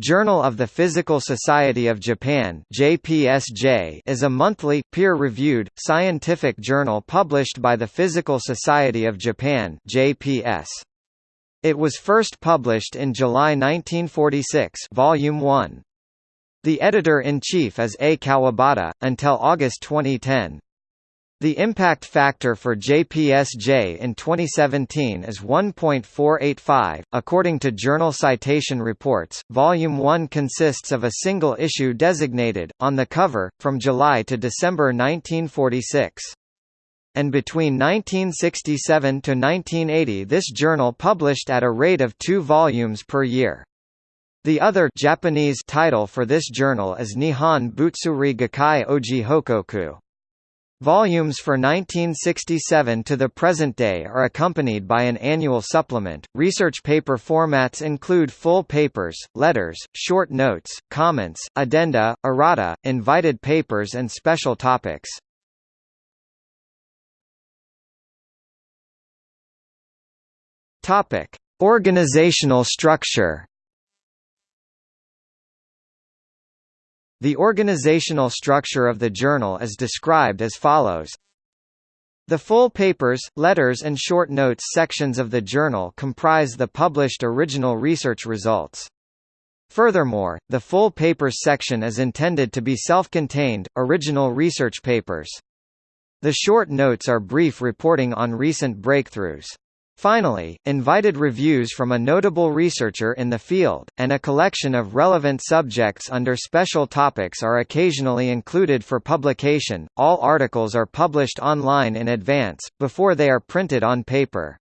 Journal of the Physical Society of Japan JPSJ is a monthly, peer-reviewed, scientific journal published by the Physical Society of Japan JPS. It was first published in July 1946 Volume 1. The editor-in-chief is A. Kawabata, until August 2010. The impact factor for JPSJ in 2017 is 1.485. According to Journal Citation Reports, Volume 1 consists of a single issue designated, on the cover, from July to December 1946. And between 1967 to 1980 this journal published at a rate of two volumes per year. The other Japanese title for this journal is Nihon Butsuri Gakkai Oji Hokoku. Volumes for 1967 to the present day are accompanied by an annual supplement. Research paper formats include full papers, letters, short notes, comments, addenda, errata, invited papers, and special topics. Topic: Organizational structure. The organizational structure of the journal is described as follows. The full papers, letters and short notes sections of the journal comprise the published original research results. Furthermore, the full papers section is intended to be self-contained, original research papers. The short notes are brief reporting on recent breakthroughs. Finally, invited reviews from a notable researcher in the field, and a collection of relevant subjects under special topics are occasionally included for publication. All articles are published online in advance, before they are printed on paper.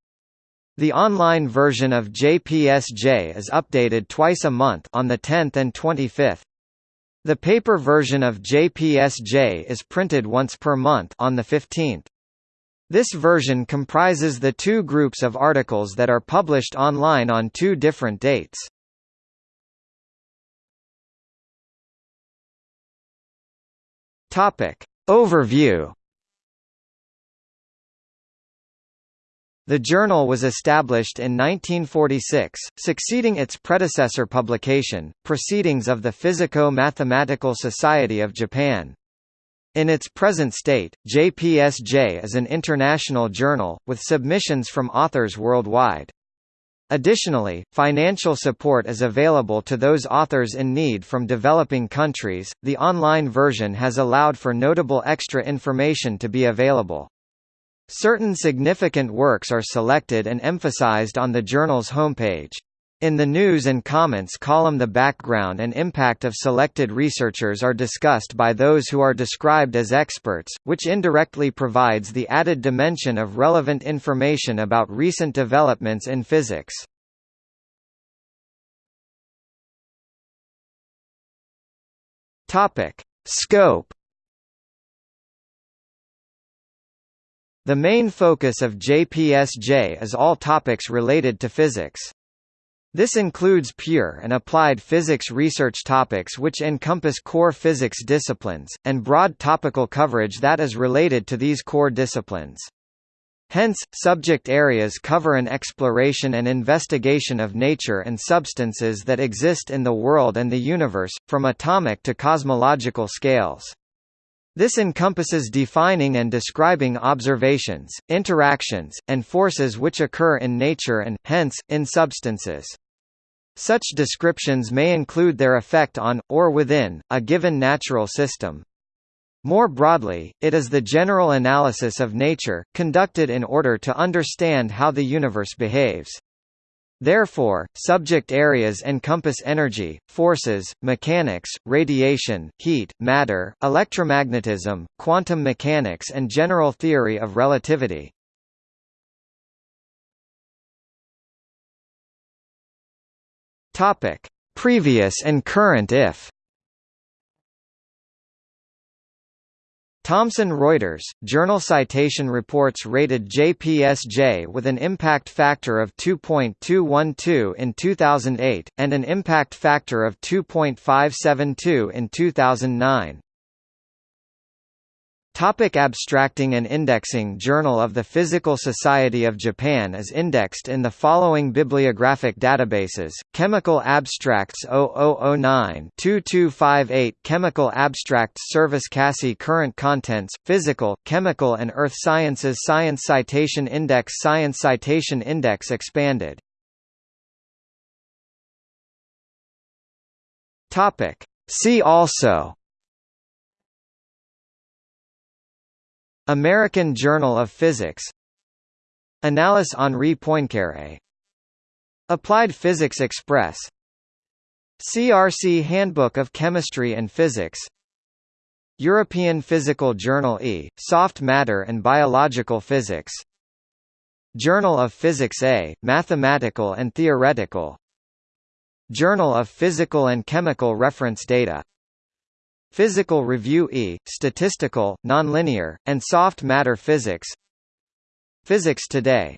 The online version of JPSJ is updated twice a month on the 10th and 25th. The paper version of JPSJ is printed once per month on the 15th. This version comprises the two groups of articles that are published online on two different dates. Topic. Overview The journal was established in 1946, succeeding its predecessor publication, Proceedings of the Physico-Mathematical Society of Japan. In its present state, JPSJ is an international journal, with submissions from authors worldwide. Additionally, financial support is available to those authors in need from developing countries. The online version has allowed for notable extra information to be available. Certain significant works are selected and emphasized on the journal's homepage. In the news and comments column the background and impact of selected researchers are discussed by those who are described as experts, which indirectly provides the added dimension of relevant information about recent developments in physics. Scope The main focus of JPSJ is all topics related to physics. This includes pure and applied physics research topics which encompass core physics disciplines, and broad topical coverage that is related to these core disciplines. Hence, subject areas cover an exploration and investigation of nature and substances that exist in the world and the universe, from atomic to cosmological scales. This encompasses defining and describing observations, interactions, and forces which occur in nature and, hence, in substances. Such descriptions may include their effect on, or within, a given natural system. More broadly, it is the general analysis of nature, conducted in order to understand how the universe behaves. Therefore, subject areas encompass energy, forces, mechanics, radiation, heat, matter, electromagnetism, quantum mechanics and general theory of relativity. Previous and current if Thomson Reuters, journal citation reports rated JPSJ with an impact factor of 2.212 in 2008, and an impact factor of 2.572 in 2009. Topic abstracting and indexing Journal of the Physical Society of Japan is indexed in the following bibliographic databases, Chemical Abstracts 0009-2258 Chemical Abstracts Service CASSI Current Contents, Physical, Chemical and Earth Sciences Science Citation Index Science Citation Index Expanded. See also American Journal of Physics. Annales Henri Poincaré. Applied Physics Express. CRC Handbook of Chemistry and Physics. European Physical Journal E, Soft Matter and Biological Physics. Journal of Physics A, Mathematical and Theoretical. Journal of Physical and Chemical Reference Data Physical Review E, Statistical, Nonlinear, and Soft Matter Physics. Physics Today